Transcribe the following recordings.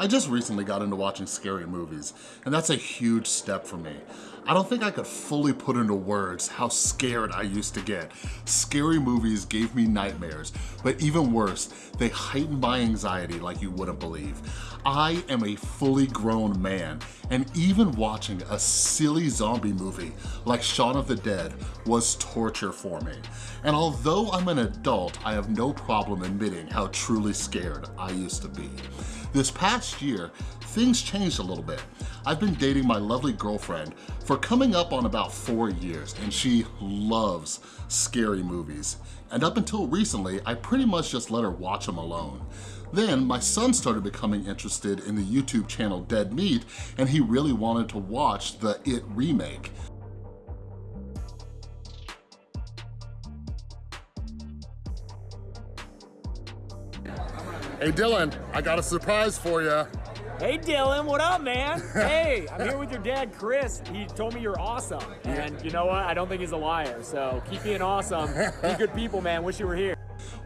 I just recently got into watching scary movies, and that's a huge step for me. I don't think I could fully put into words how scared I used to get. Scary movies gave me nightmares, but even worse, they heightened my anxiety like you wouldn't believe. I am a fully grown man, and even watching a silly zombie movie like Shaun of the Dead was torture for me. And although I'm an adult, I have no problem admitting how truly scared I used to be. This past year, things changed a little bit. I've been dating my lovely girlfriend for coming up on about four years and she loves scary movies. And up until recently, I pretty much just let her watch them alone. Then my son started becoming interested in the YouTube channel Dead Meat and he really wanted to watch the It remake. Hey Dylan, I got a surprise for you. Hey Dylan, what up, man? hey, I'm here with your dad, Chris. He told me you're awesome. And you know what? I don't think he's a liar. So keep being awesome. Be good people, man. Wish you were here.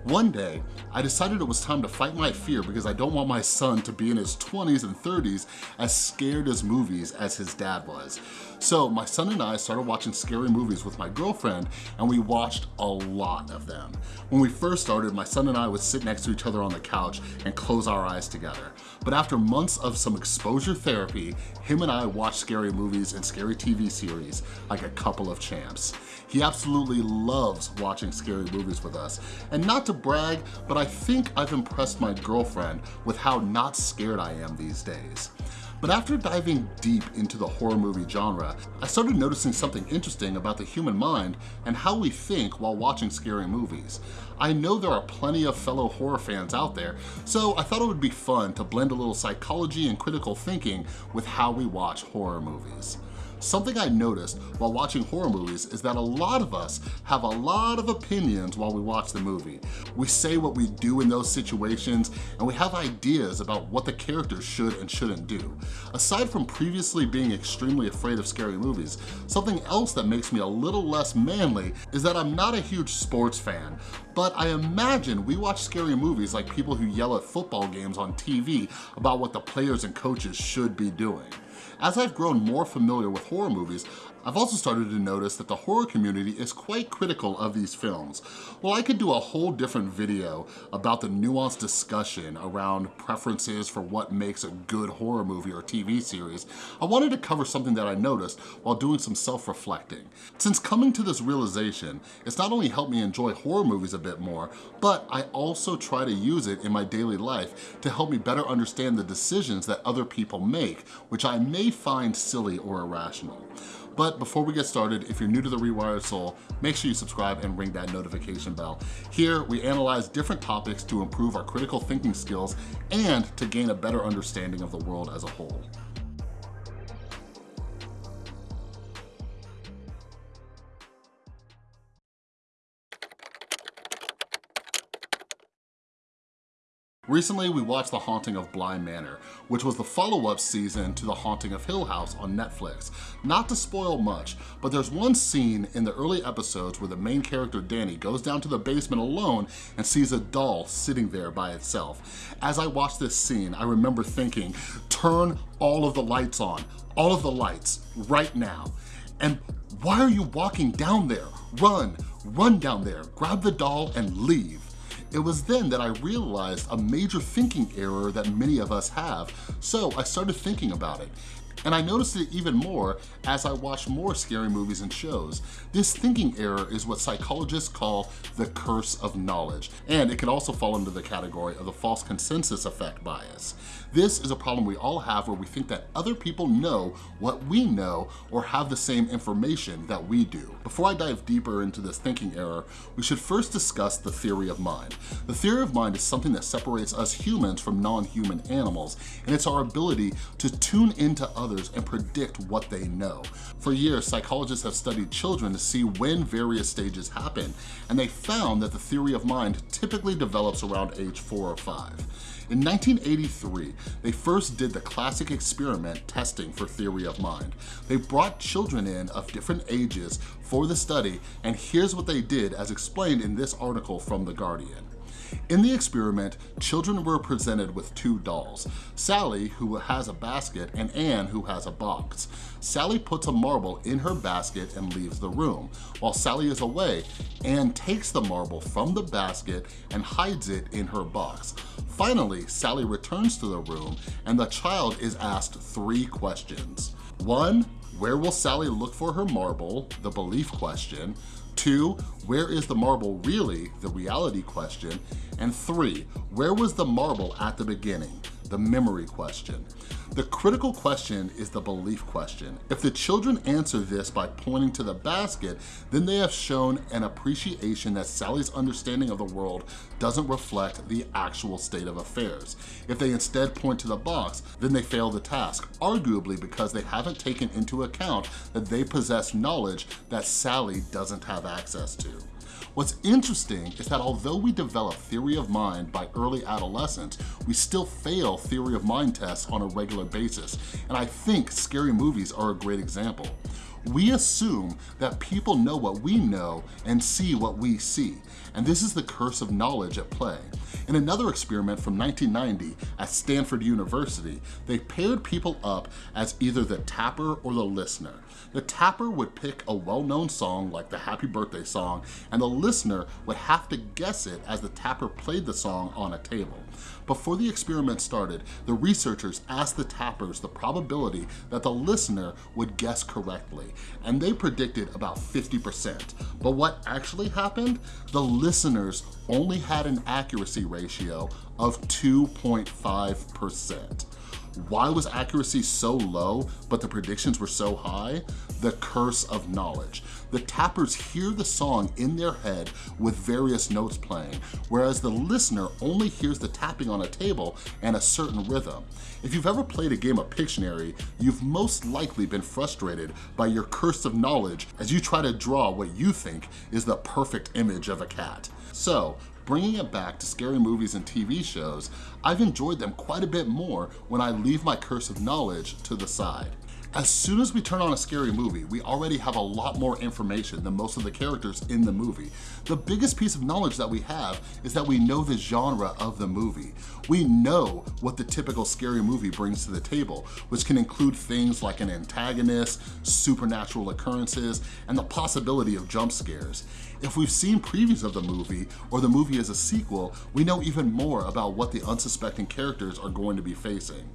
One day, I decided it was time to fight my fear because I don't want my son to be in his 20s and 30s as scared as movies as his dad was. So my son and I started watching scary movies with my girlfriend and we watched a lot of them. When we first started, my son and I would sit next to each other on the couch and close our eyes together. But after months of some exposure therapy, him and I watched scary movies and scary TV series like a couple of champs. He absolutely loves watching scary movies with us. And not to brag, but I think I've impressed my girlfriend with how not scared I am these days. But after diving deep into the horror movie genre, I started noticing something interesting about the human mind and how we think while watching scary movies. I know there are plenty of fellow horror fans out there, so I thought it would be fun to blend a little psychology and critical thinking with how we watch horror movies. Something I noticed while watching horror movies is that a lot of us have a lot of opinions while we watch the movie. We say what we do in those situations and we have ideas about what the characters should and shouldn't do. Aside from previously being extremely afraid of scary movies, something else that makes me a little less manly is that I'm not a huge sports fan, but I imagine we watch scary movies like people who yell at football games on TV about what the players and coaches should be doing. As I've grown more familiar with horror movies, I've also started to notice that the horror community is quite critical of these films. Well, I could do a whole different video about the nuanced discussion around preferences for what makes a good horror movie or TV series. I wanted to cover something that I noticed while doing some self-reflecting. Since coming to this realization, it's not only helped me enjoy horror movies a bit more, but I also try to use it in my daily life to help me better understand the decisions that other people make, which I may find silly or irrational. But before we get started, if you're new to The Rewired Soul, make sure you subscribe and ring that notification bell. Here, we analyze different topics to improve our critical thinking skills and to gain a better understanding of the world as a whole. Recently, we watched The Haunting of Bly Manor, which was the follow-up season to The Haunting of Hill House on Netflix. Not to spoil much, but there's one scene in the early episodes where the main character, Dani, goes down to the basement alone and sees a doll sitting there by itself. As I watched this scene, I remember thinking, turn all of the lights on, all of the lights, right now. And why are you walking down there? Run, run down there, grab the doll and leave. It was then that I realized a major thinking error that many of us have, so I started thinking about it. And I noticed it even more as I watched more scary movies and shows. This thinking error is what psychologists call the curse of knowledge, and it can also fall into the category of the false consensus effect bias. This is a problem we all have where we think that other people know what we know or have the same information that we do. Before I dive deeper into this thinking error, we should first discuss the theory of mind. The theory of mind is something that separates us humans from non-human animals, and it's our ability to tune into others and predict what they know. For years, psychologists have studied children to see when various stages happen, and they found that the theory of mind typically develops around age four or five. In 1983, they first did the classic experiment testing for theory of mind. They brought children in of different ages for the study, and here's what they did as explained in this article from The Guardian. In the experiment, children were presented with two dolls, Sally, who has a basket, and Anne, who has a box. Sally puts a marble in her basket and leaves the room. While Sally is away, Anne takes the marble from the basket and hides it in her box. Finally, Sally returns to the room and the child is asked three questions. One, where will Sally look for her marble? The belief question. Two, where is the marble really? The reality question. And three, where was the marble at the beginning? The memory question. The critical question is the belief question. If the children answer this by pointing to the basket, then they have shown an appreciation that Sally's understanding of the world doesn't reflect the actual state of affairs. If they instead point to the box, then they fail the task, arguably because they haven't taken into account that they possess knowledge that Sally doesn't have access to. What's interesting is that although we develop theory of mind by early adolescence, we still fail theory of mind tests on a regular basis, and I think scary movies are a great example. We assume that people know what we know and see what we see, and this is the curse of knowledge at play. In another experiment from 1990 at Stanford University, they paired people up as either the tapper or the listener. The tapper would pick a well-known song like the Happy Birthday song, and the listener would have to guess it as the tapper played the song on a table. Before the experiment started, the researchers asked the tappers the probability that the listener would guess correctly, and they predicted about 50%. But what actually happened? The listeners only had an accuracy ratio of 2.5%. Why was accuracy so low, but the predictions were so high? The curse of knowledge. The tappers hear the song in their head with various notes playing, whereas the listener only hears the tapping on a table and a certain rhythm. If you've ever played a game of Pictionary, you've most likely been frustrated by your curse of knowledge as you try to draw what you think is the perfect image of a cat. So, bringing it back to scary movies and TV shows, I've enjoyed them quite a bit more when I leave my curse of knowledge to the side. As soon as we turn on a scary movie, we already have a lot more information than most of the characters in the movie. The biggest piece of knowledge that we have is that we know the genre of the movie. We know what the typical scary movie brings to the table, which can include things like an antagonist, supernatural occurrences, and the possibility of jump scares. If we've seen previews of the movie, or the movie is a sequel, we know even more about what the unsuspecting characters are going to be facing.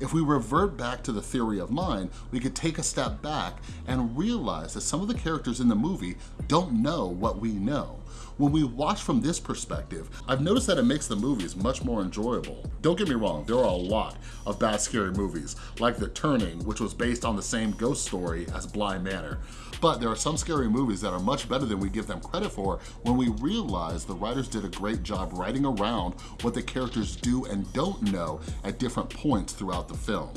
If we revert back to the theory of mind, we could take a step back and realize that some of the characters in the movie don't know what we know. When we watch from this perspective, I've noticed that it makes the movies much more enjoyable. Don't get me wrong, there are a lot of bad scary movies, like The Turning, which was based on the same ghost story as Bly Manor. But there are some scary movies that are much better than we give them credit for when we realize the writers did a great job writing around what the characters do and don't know at different points throughout the film.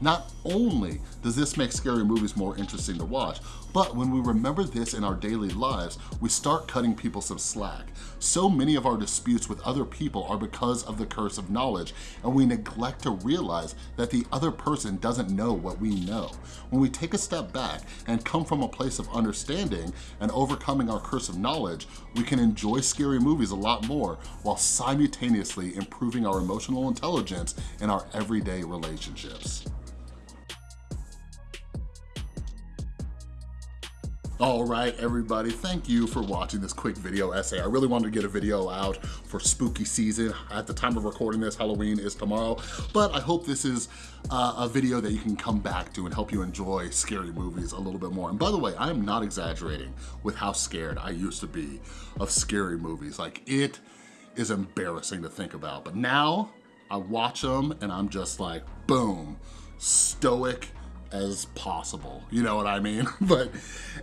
Not only does this make scary movies more interesting to watch, but when we remember this in our daily lives, we start cutting people some slack. So many of our disputes with other people are because of the curse of knowledge, and we neglect to realize that the other person doesn't know what we know. When we take a step back and come from a place of understanding and overcoming our curse of knowledge, we can enjoy scary movies a lot more while simultaneously improving our emotional intelligence in our everyday relationships. All right, everybody, thank you for watching this quick video essay. I really wanted to get a video out for spooky season. At the time of recording this, Halloween is tomorrow, but I hope this is uh, a video that you can come back to and help you enjoy scary movies a little bit more. And by the way, I am not exaggerating with how scared I used to be of scary movies. Like, it is embarrassing to think about, but now I watch them and I'm just like, boom, stoic, as possible. You know what I mean? but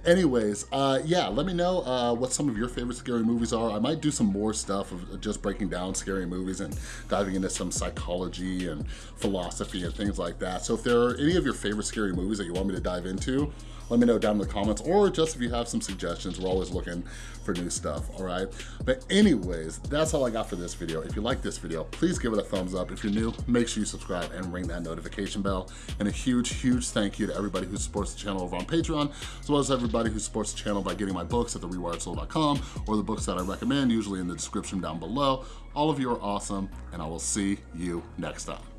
anyways, uh, yeah, let me know uh, what some of your favorite scary movies are. I might do some more stuff of just breaking down scary movies and diving into some psychology and philosophy and things like that. So if there are any of your favorite scary movies that you want me to dive into, let me know down in the comments, or just if you have some suggestions, we're always looking for new stuff, all right? But anyways, that's all I got for this video. If you like this video, please give it a thumbs up. If you're new, make sure you subscribe and ring that notification bell. And a huge, huge thank you to everybody who supports the channel over on Patreon, as well as everybody who supports the channel by getting my books at therewiredsoul.com or the books that I recommend, usually in the description down below. All of you are awesome, and I will see you next time.